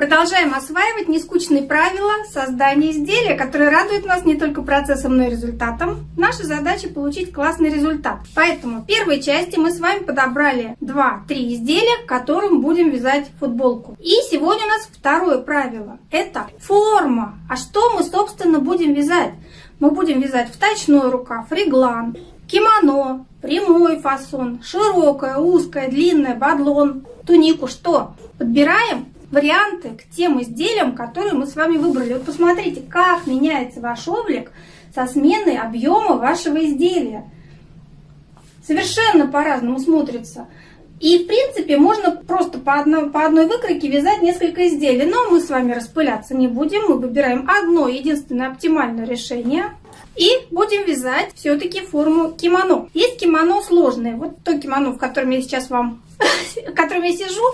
Продолжаем осваивать нескучные правила создания изделия, которые радуют нас не только процессом, но и результатом. Наша задача получить классный результат. Поэтому в первой части мы с вами подобрали 2-3 изделия, к которым будем вязать футболку. И сегодня у нас второе правило. Это форма. А что мы, собственно, будем вязать? Мы будем вязать вточной рукав, реглан, кимоно, прямой фасон, широкая, узкая, длинная, бадлон, тунику. Что? Подбираем варианты к тем изделиям, которые мы с вами выбрали. Вот посмотрите, как меняется ваш облик со сменой объема вашего изделия. Совершенно по-разному смотрится. И, в принципе, можно просто по одной, по одной выкройке вязать несколько изделий. Но мы с вами распыляться не будем. Мы выбираем одно единственное оптимальное решение. И будем вязать все-таки форму кимоно. Есть кимоно сложные. Вот то кимоно, в котором я сейчас вам, в котором я сижу,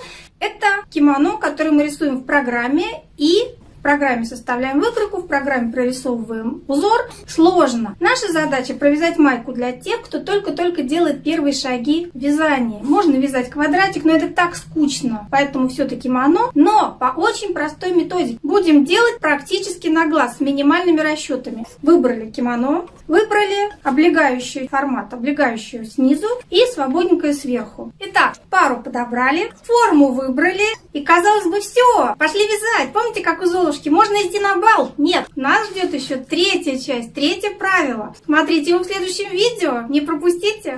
это кимоно, которое мы рисуем в программе и программе составляем выкройку, в программе прорисовываем узор. Сложно. Наша задача провязать майку для тех, кто только-только делает первые шаги в вязании. Можно вязать квадратик, но это так скучно, поэтому все-таки моно. Но по очень простой методике. Будем делать практически на глаз с минимальными расчетами. Выбрали кимоно, выбрали облегающий формат, облегающую снизу и свободненькое сверху. Итак, пару подобрали, форму выбрали и казалось бы все, пошли вязать. Помните, как у Золушки можно идти на бал? Нет, нас ждет еще третья часть, третье правило. Смотрите его в следующем видео, не пропустите.